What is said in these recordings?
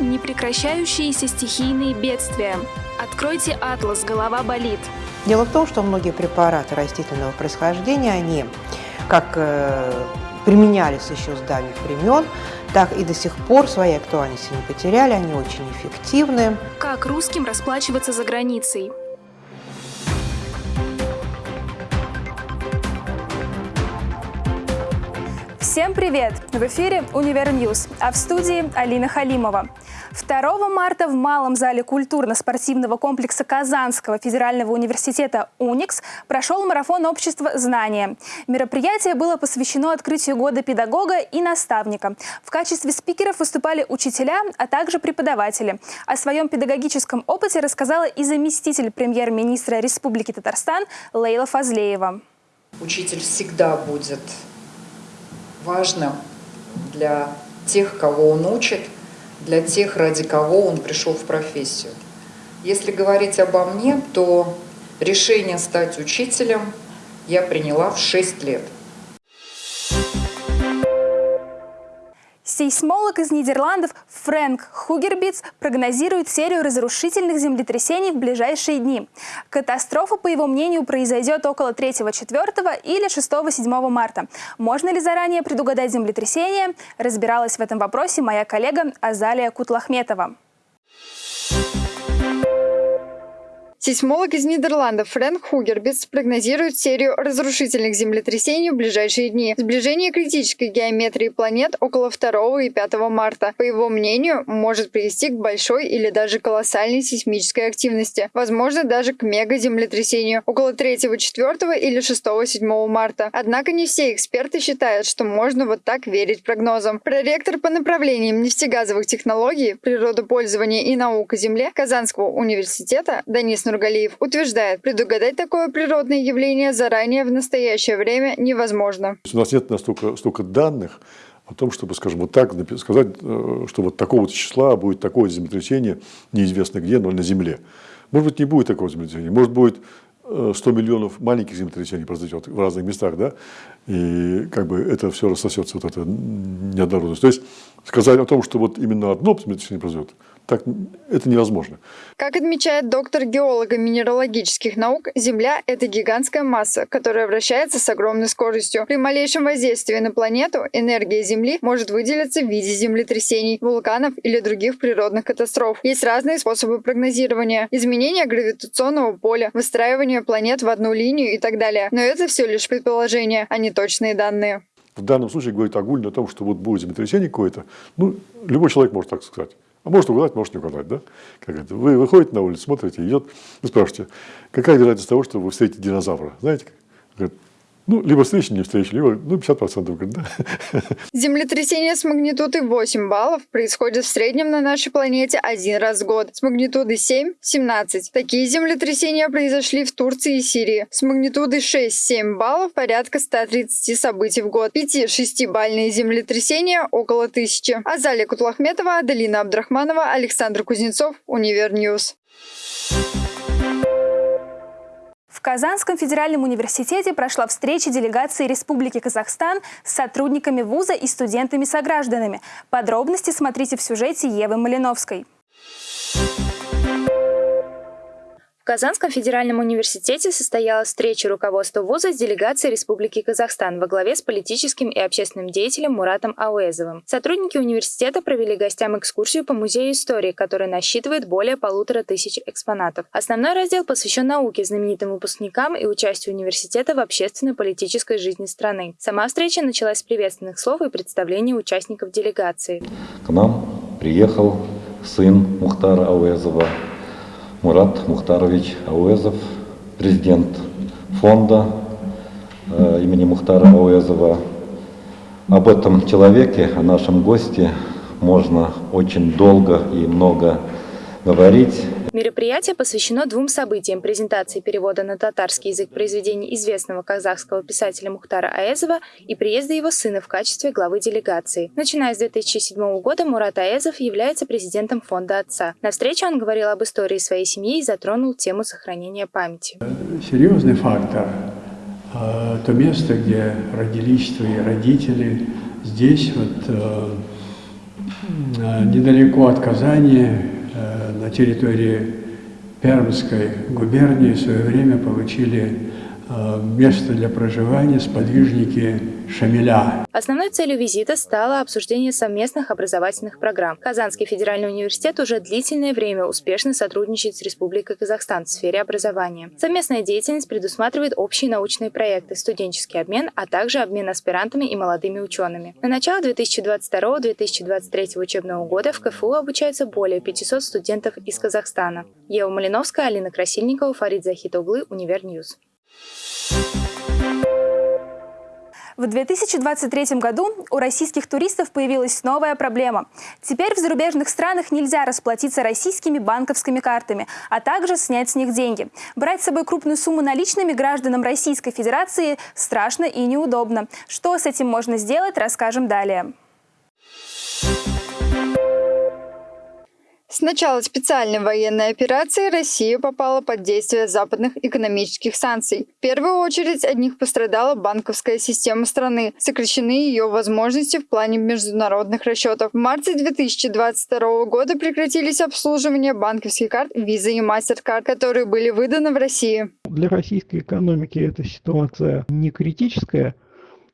Непрекращающиеся стихийные бедствия. Откройте атлас «Голова болит». Дело в том, что многие препараты растительного происхождения, они как э, применялись еще с давних времен, так и до сих пор своей актуальности не потеряли, они очень эффективны. Как русским расплачиваться за границей? Всем привет! В эфире «Univer News», а в студии Алина Халимова. 2 марта в Малом зале культурно-спортивного комплекса Казанского федерального университета «Уникс» прошел марафон общества «Знания». Мероприятие было посвящено открытию года педагога и наставника. В качестве спикеров выступали учителя, а также преподаватели. О своем педагогическом опыте рассказала и заместитель премьер-министра Республики Татарстан Лейла Фазлеева. Учитель всегда будет важным для тех, кого он учит, для тех, ради кого он пришел в профессию. Если говорить обо мне, то решение стать учителем я приняла в 6 лет – Сейсмолог из Нидерландов Фрэнк Хугербиц прогнозирует серию разрушительных землетрясений в ближайшие дни. Катастрофа, по его мнению, произойдет около 3-4 или 6-7 марта. Можно ли заранее предугадать землетрясение? Разбиралась в этом вопросе моя коллега Азалия Кутлахметова. Сейсмолог из Нидерландов Фрэнк Хугербиц прогнозирует серию разрушительных землетрясений в ближайшие дни. Сближение критической геометрии планет около 2 и 5 марта, по его мнению, может привести к большой или даже колоссальной сейсмической активности, возможно, даже к мегаземлетрясению около 3, 4 или 6, 7 марта. Однако не все эксперты считают, что можно вот так верить прогнозам. Проректор по направлениям нефтегазовых технологий, природопользования и наук о Земле Казанского университета Данис Нургалиев утверждает, предугадать такое природное явление заранее в настоящее время невозможно. У нас нет настолько столько данных о том, чтобы, скажем, вот так сказать, э, что вот такого числа будет такое землетрясение, неизвестно где, но на Земле. Может быть, не будет такого землетрясения, может быть 100 э, миллионов маленьких землетрясений произойдет в разных местах, да, и как бы это все рассосется, вот эта неоднородность. То есть сказать о том, что вот именно одно землетрясение произойдет, так это невозможно. Как отмечает доктор геолога минералогических наук, Земля – это гигантская масса, которая вращается с огромной скоростью. При малейшем воздействии на планету энергия Земли может выделиться в виде землетрясений, вулканов или других природных катастроф. Есть разные способы прогнозирования – изменение гравитационного поля, выстраивание планет в одну линию и так далее. Но это все лишь предположения, а не точные данные. В данном случае говорит огульно о том, что вот будет землетрясение какое-то. Ну, любой человек может так сказать. А может угадать, может не угадать, да? Как это? Вы выходите на улицу, смотрите, идет, вы спрашиваете, какая вероятность того, что вы встретите динозавра? Знаете? Ну, либо встреча, не встреча, либо ну, 50%, говорит, да. Землетрясение с магнитудой 8 баллов происходит в среднем на нашей планете один раз в год. С магнитудой 7 – 17. Такие землетрясения произошли в Турции и Сирии. С магнитудой 6-7 баллов порядка 130 событий в год. 5-6-бальные землетрясения – около 1000. Азалия Кутлахметова, Аделина Абдрахманова, Александр Кузнецов, Univer News. В Казанском федеральном университете прошла встреча делегации Республики Казахстан с сотрудниками вуза и студентами-согражданами. Подробности смотрите в сюжете Евы Малиновской. Казанском федеральном университете состоялась встреча руководства вуза с делегацией Республики Казахстан во главе с политическим и общественным деятелем Муратом Ауэзовым. Сотрудники университета провели гостям экскурсию по музею истории, который насчитывает более полутора тысяч экспонатов. Основной раздел посвящен науке, знаменитым выпускникам и участию университета в общественной политической жизни страны. Сама встреча началась с приветственных слов и представления участников делегации. К нам приехал сын Мухтара Ауэзова, Мурат Мухтарович Ауэзов, президент фонда э, имени Мухтара Ауэзова. Об этом человеке, о нашем госте можно очень долго и много говорить. Мероприятие посвящено двум событиям – презентации перевода на татарский язык произведений известного казахского писателя Мухтара Аэзова и приезда его сына в качестве главы делегации. Начиная с 2007 года Мурат Аэзов является президентом фонда отца. На встрече он говорил об истории своей семьи и затронул тему сохранения памяти. Серьезный фактор. А, то место, где родились твои родители, здесь вот э, недалеко от Казани, на территории Пермской губернии в свое время получили Э, место для проживания сподвижники Шамиля. Основной целью визита стало обсуждение совместных образовательных программ. Казанский федеральный университет уже длительное время успешно сотрудничает с Республикой Казахстан в сфере образования. Совместная деятельность предусматривает общие научные проекты, студенческий обмен, а также обмен аспирантами и молодыми учеными. На начало 2022-2023 учебного года в КФУ обучается более 500 студентов из Казахстана. Ева Малиновская, Алина Красильникова, Фарид Захитоглы, Univer News. В 2023 году у российских туристов появилась новая проблема. Теперь в зарубежных странах нельзя расплатиться российскими банковскими картами, а также снять с них деньги. Брать с собой крупную сумму наличными гражданам Российской Федерации страшно и неудобно. Что с этим можно сделать, расскажем далее. С начала специальной военной операции Россия попала под действие западных экономических санкций. В первую очередь от них пострадала банковская система страны, сокращены ее возможности в плане международных расчетов. В марте 2022 года прекратились обслуживание банковских карт Visa и MasterCard, которые были выданы в России. Для российской экономики эта ситуация не критическая,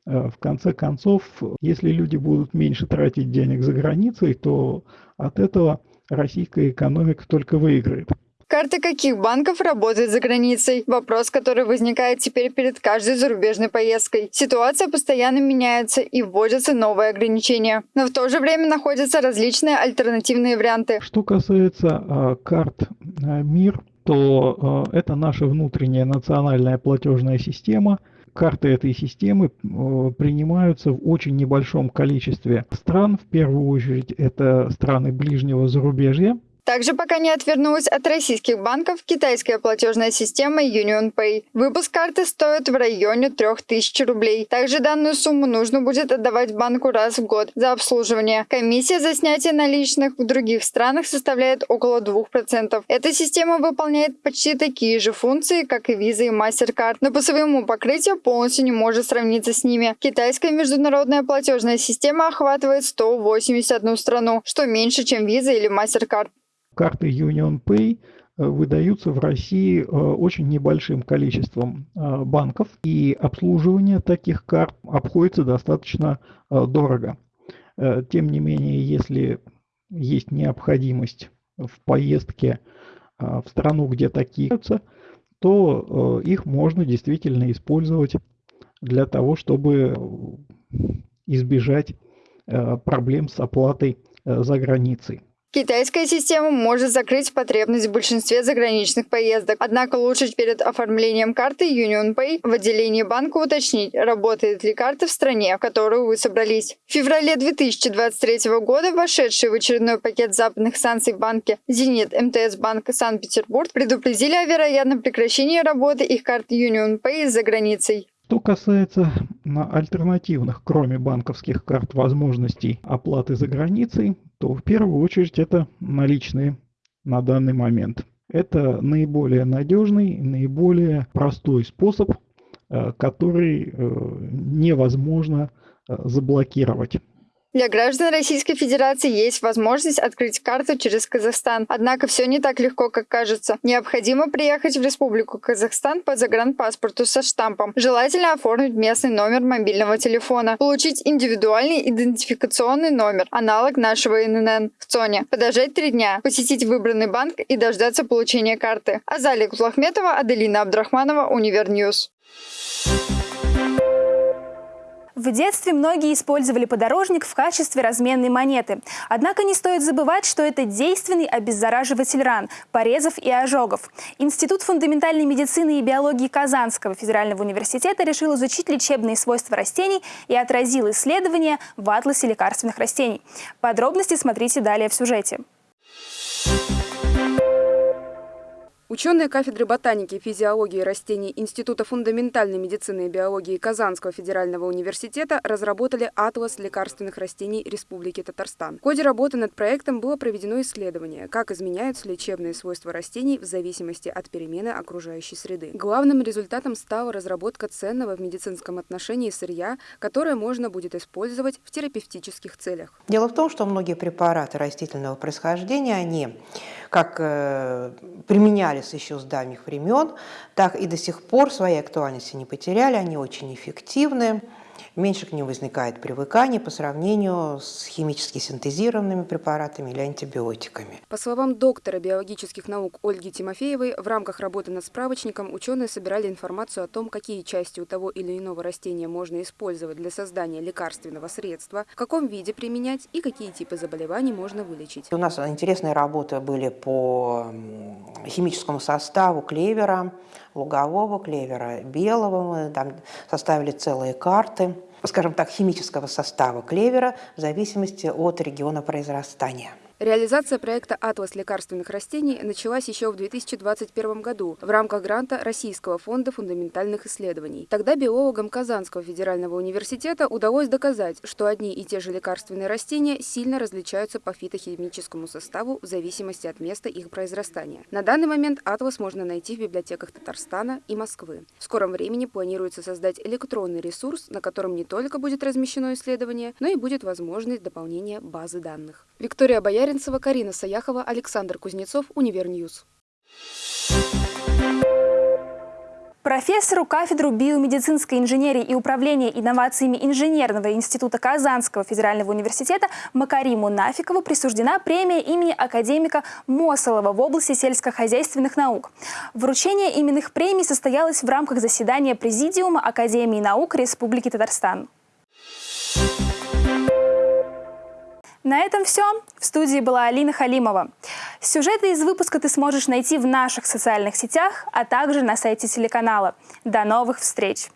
э, в конце концов, если люди будут меньше тратить денег за границей, то от этого российская экономика только выиграет. Карты каких банков работают за границей? Вопрос, который возникает теперь перед каждой зарубежной поездкой. Ситуация постоянно меняется и вводятся новые ограничения. Но в то же время находятся различные альтернативные варианты. Что касается э, карт э, МИР, то э, это наша внутренняя национальная платежная система – карты этой системы э, принимаются в очень небольшом количестве стран. В первую очередь это страны ближнего зарубежья, также пока не отвернулась от российских банков китайская платежная система UnionPay. Выпуск карты стоит в районе 3000 рублей. Также данную сумму нужно будет отдавать банку раз в год за обслуживание. Комиссия за снятие наличных в других странах составляет около 2%. Эта система выполняет почти такие же функции, как и Visa и MasterCard, но по своему покрытию полностью не может сравниться с ними. Китайская международная платежная система охватывает 181 страну, что меньше, чем Visa или MasterCard. Карты Union Pay э, выдаются в России э, очень небольшим количеством э, банков, и обслуживание таких карт обходится достаточно дорого. Тем не менее, если есть необходимость в поездке в страну, где такие то их можно действительно использовать для того, чтобы избежать проблем с оплатой за границей. Китайская система может закрыть потребность в большинстве заграничных поездок. Однако лучше перед оформлением карты UnionPay в отделении банка уточнить, работает ли карта в стране, в которую вы собрались. В феврале 2023 года вошедшие в очередной пакет западных санкций банки «Зенит», МТС Банк Санкт-Петербург предупредили о вероятном прекращении работы их карт UnionPay за границей. Что касается альтернативных, кроме банковских карт, возможностей оплаты за границей, то в первую очередь это наличные на данный момент. Это наиболее надежный, наиболее простой способ, э, который э, невозможно э, заблокировать. Для граждан Российской Федерации есть возможность открыть карту через Казахстан. Однако все не так легко, как кажется. Необходимо приехать в Республику Казахстан по загранпаспорту со штампом. Желательно оформить местный номер мобильного телефона. Получить индивидуальный идентификационный номер, аналог нашего ИНН в ЦОНе. Подождать три дня, посетить выбранный банк и дождаться получения карты. Азалия Кутлахметова, Аделина Абдрахманова, Univer News. В детстве многие использовали подорожник в качестве разменной монеты. Однако не стоит забывать, что это действенный обеззараживатель ран, порезов и ожогов. Институт фундаментальной медицины и биологии Казанского федерального университета решил изучить лечебные свойства растений и отразил исследования в атласе лекарственных растений. Подробности смотрите далее в сюжете. Ученые кафедры ботаники и физиологии растений Института фундаментальной медицины и биологии Казанского федерального университета разработали атлас лекарственных растений Республики Татарстан. В ходе работы над проектом было проведено исследование, как изменяются лечебные свойства растений в зависимости от перемены окружающей среды. Главным результатом стала разработка ценного в медицинском отношении сырья, которое можно будет использовать в терапевтических целях. Дело в том, что многие препараты растительного происхождения, они как э, применялись еще с давних времен, так и до сих пор своей актуальности не потеряли, они очень эффективны меньше к ним возникает привыкание по сравнению с химически синтезированными препаратами или антибиотиками. По словам доктора биологических наук Ольги Тимофеевой, в рамках работы над справочником ученые собирали информацию о том, какие части у того или иного растения можно использовать для создания лекарственного средства, в каком виде применять и какие типы заболеваний можно вылечить. У нас интересные работы были по химическому составу клевера, лугового клевера, белого. Мы там составили целые карты скажем так, химического состава клевера в зависимости от региона произрастания. Реализация проекта «Атлас лекарственных растений» началась еще в 2021 году в рамках гранта Российского фонда фундаментальных исследований. Тогда биологам Казанского федерального университета удалось доказать, что одни и те же лекарственные растения сильно различаются по фитохимическому составу в зависимости от места их произрастания. На данный момент «Атлас» можно найти в библиотеках Татарстана и Москвы. В скором времени планируется создать электронный ресурс, на котором не только будет размещено исследование, но и будет возможность дополнения базы данных. Виктория Боярина Яринцева, Карина Саяхова, Александр Кузнецов, Univer News. Профессору кафедры биомедицинской инженерии и управления инновациями Инженерного института Казанского федерального университета Макариму Нафикову присуждена премия имени академика Мосолова в области сельскохозяйственных наук. Вручение именных премий состоялось в рамках заседания Президиума Академии наук Республики Татарстан. На этом все. В студии была Алина Халимова. Сюжеты из выпуска ты сможешь найти в наших социальных сетях, а также на сайте телеканала. До новых встреч!